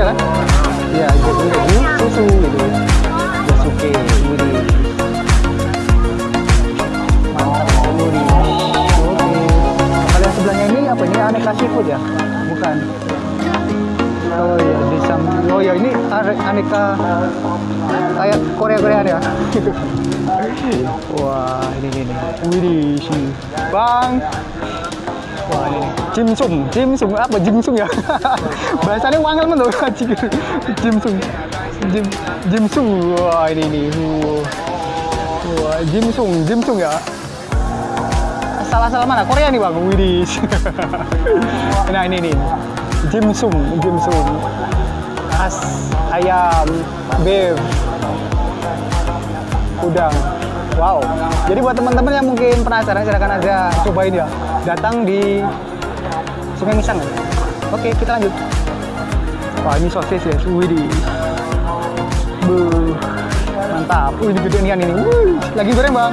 iya kan? Iya, jagung, keju, susu gitu. Yasuke, wih. Mantap, wih. Oke. Kalau yang sebelahnya ini apa ini aneka seafood ya? Bukan. Oh iya, di sam- Oh iya, ini aneka kayak Korea Koreaan ya. Wah, ini ini. ini. Sini. Bang. Wah, ini. Nih. Jimsum, Jimsum apa Jimsum ya? Bahasanya wangel men anjing. Jimsum. Jim Jimsum. Wah, ini nih. Wah. Jimsum, Jimsum ya. Salah-salah mana? Korea nih, Bang. Widih. nah, ini nih. Jimsum, Jimsum. As ayam, beef, udang. Wow. Jadi buat teman-teman yang mungkin penasaran silakan aja cobain ya. Datang di Sungai Misang. Oke, kita lanjut. Wah, ini sosis ya. Widih. Buh. Mantap. Wih, ini gedean ini. Wih, lagi goreng, Bang.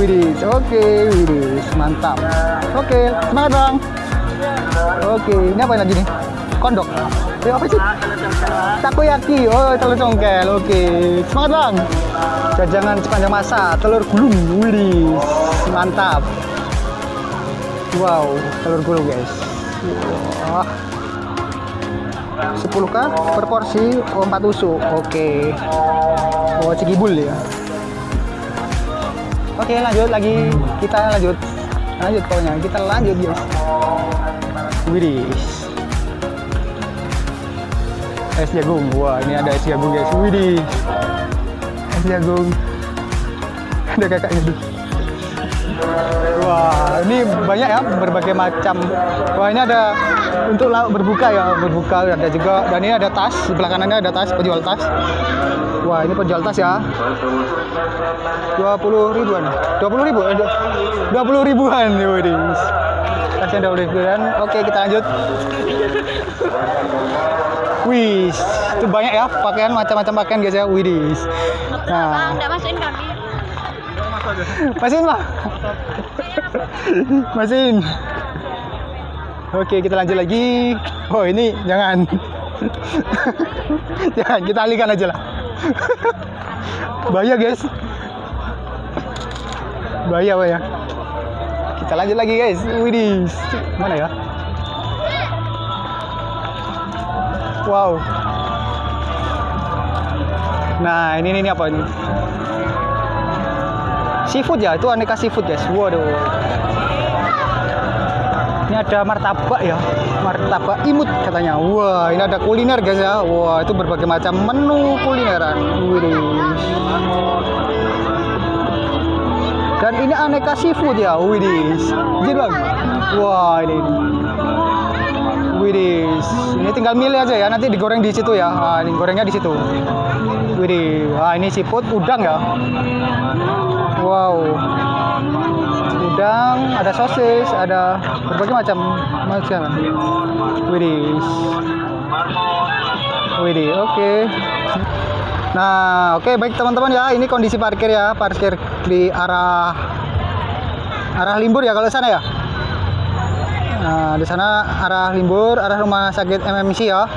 Widih. Oke, widih. Mantap. Oke, semangat, Bang. Oke, ini apa lagi nih? Kondok. Eh, apa sih? Takoyaki. Oh, telur congkel. Oke. Semangat, Bang. Jajangan sepanjang masa, telur gulung. Widih. Mantap. Wow, telur gulung, guys. Wah. 10k per porsi oh, 4 tusuk. Oke. Oh, cigibul ya. Oke, lanjut lagi. Kita lanjut. Lanjut pokoknya. Kita lanjut, guys. Widih. Es jagung. Wah, ini ada es jagung, guys. Widih. Es jagung. Ada kakaknya tuh. Ini banyak ya berbagai macam. Wah, ini ada untuk lauk berbuka ya, berbuka ada juga. Dan ini ada tas, di sebelah kanannya ada tas, penjual tas. Wah, ini penjual tas ya. 20 ribuan. 20 ribu? Eh, 20 ribuan. Widih. Tasnya 20 ribuan. Oke, kita lanjut. Wih, itu banyak ya pakaian macam-macam pakaian guys ya. Widih. Nah, Enggak masukin kami. Masin lah. Masin. Oke, kita lanjut lagi. Oh, ini jangan. jangan, kita alihkan aja lah. Bahaya, guys. Bahaya, bahaya. Kita lanjut lagi, guys. Widih. Mana ya? Wow. Nah, ini ini apa ini? Seafood ya, itu aneka seafood guys. Waduh. Ini ada martabak ya, martabak imut katanya. Wah, ini ada kuliner guys ya. Wah, itu berbagai macam menu kulineran. Widih. Dan ini aneka seafood ya. Widih. Jadi bang. Wah, ini. Widih. Ini tinggal milih aja ya. Nanti digoreng di situ ya. Ah, ini gorengnya di situ. Widih. Ah, ini seafood udang ya. Wow. Udang, ada sosis, ada berbagai macam macam. Widih. Widih, oke. Nah, oke baik teman-teman ya, ini kondisi parkir ya, parkir di arah arah Limbur ya kalau sana ya. Nah, di sana arah Limbur, arah rumah sakit MMC ya.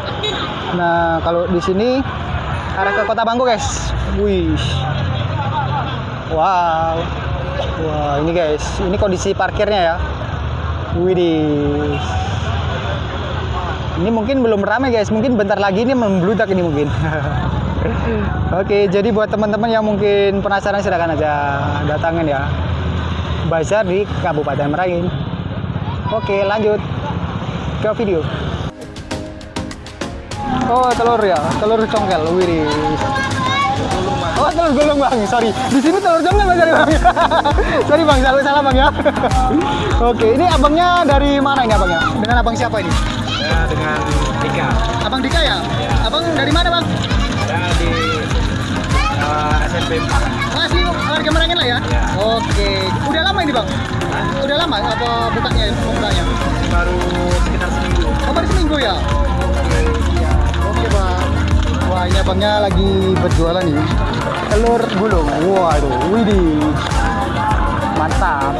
Nah, kalau di sini arah ke Kota Bangko, guys. Wih. Wow. Wah, ini guys, ini kondisi parkirnya ya. Widih. Ini mungkin belum ramai guys, mungkin bentar lagi ini membludak ini mungkin. Oke, jadi buat teman-teman yang mungkin penasaran silakan aja datangin ya. Bazar di Kabupaten Merangin. Oke, lanjut ke video. Oh, telur ya, telur congkel. Widih. Oh, telur gulung bang, sorry. Di sini telur congkel bang, sorry bang. sorry bang, salah salah bang ya. Oke, ini abangnya dari mana ini abangnya? Dengan abang siapa ini? Ya, dengan Dika. Abang Dika ya? Abang dari mana bang? Ya, di uh, SMP 4. Oh, asli warga Merangin lah ya? Ya. Oke, udah lama ini bang? Udah lama apa bukanya bukanya? Baru sekitar seminggu. Oh, baru seminggu ya? Wah, ini abangnya lagi berjualan nih. Telur gulung. Waduh, widih. Mantap.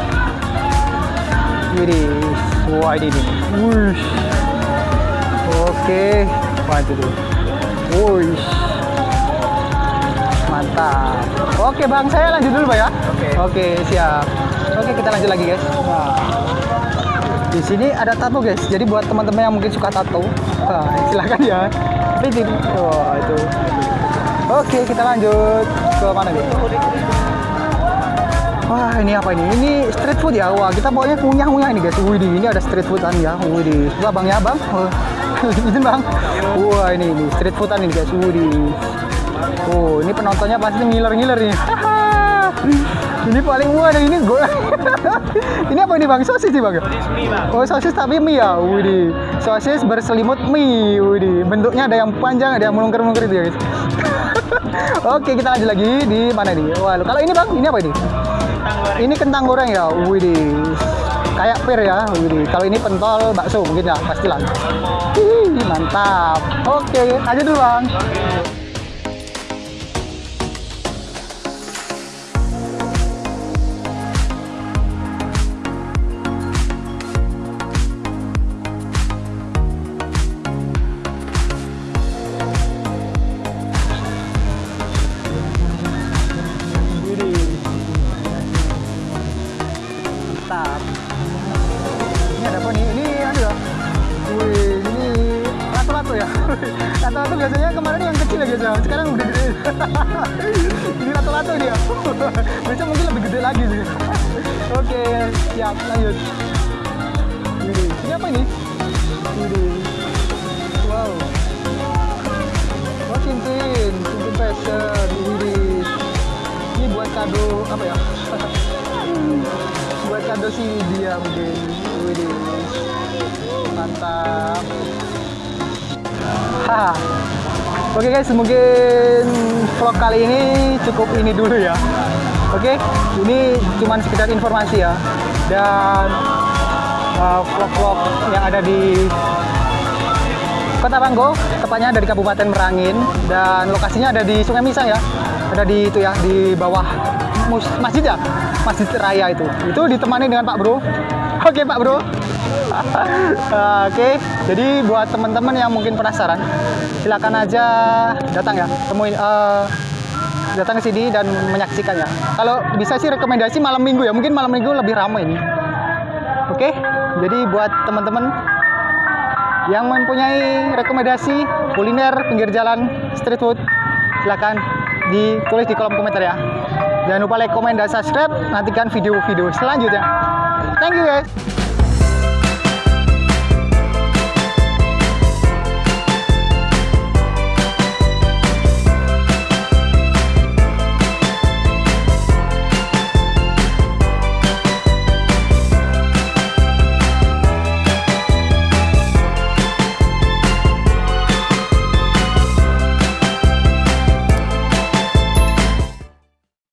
Widih. Wah ini nih. Wush. Oke. Wah itu tuh. Wush. Mantap. Oke bang, saya lanjut dulu bang ya. Oke. Oke siap. Oke kita lanjut lagi guys. Nah. Di sini ada tato guys. Jadi buat teman-teman yang mungkin suka tato, nah, silakan ya. Bikin. Wah itu. Oke kita lanjut ke mana nih? Wah ini apa ini? Ini street food ya. Wah kita pokoknya ngunyah-ngunyah ini guys. Wih ini ada street foodan ya. Wih Wah bang ya bang. Wah, Izin bang. Wah ini ini street foodan ini guys. Wih Oh ini penontonnya pasti ngiler-ngiler nih. ini paling ada ini gue. ini apa ini bang? Sosis nih bang? Sosis mie bang. Oh sosis tapi mie ya, Widi. Sosis berselimut mie, Widi. Bentuknya ada yang panjang, ada yang melungker-melungker itu ya guys. Oke kita lanjut lagi di mana nih? Wah kalau ini bang, ini apa ini? Kentang goreng. Ini kentang goreng ya, Widi. Kayak pir ya, Widi. Kalau ini pentol bakso mungkin ya, pastilah. Ih, mantap. Oke, aja dulu bang. Mantap. Ini ada apa nih? Ini ada ya. Wih, ini lato-lato ya. Lato-lato biasanya kemarin yang kecil ya ya. Sekarang udah gede. ini lato-lato dia. Biasanya mungkin lebih gede lagi sih. Oke, siap lanjut. Widih, ini apa ini? Widih. Wow. Oh, cincin, cincin fashion. Widih. Ini buat kado apa ya? Buat kado si dia mungkin. Widih. Mantap. Haha. Oke guys, mungkin vlog kali ini cukup ini dulu ya. Oke, ini cuman sekedar informasi ya. Dan uh, vlog-vlog yang ada di Kota Banggo, tepatnya dari Kabupaten Merangin dan lokasinya ada di Sungai Misang ya. Ada di itu ya di bawah masjid ya, Masjid Raya itu. Itu ditemani dengan Pak Bro. Oke Pak Bro. Oke, jadi buat teman-teman yang mungkin penasaran, silakan aja datang ya, temuin eh, datang ke sini dan menyaksikannya. Kalau bisa sih rekomendasi malam minggu ya, mungkin malam minggu lebih ramai ini. Oke, jadi buat teman-teman yang mempunyai rekomendasi kuliner pinggir jalan street food silakan ditulis di kolom komentar ya jangan lupa like, komen, dan subscribe. Nantikan video-video selanjutnya. Thank you guys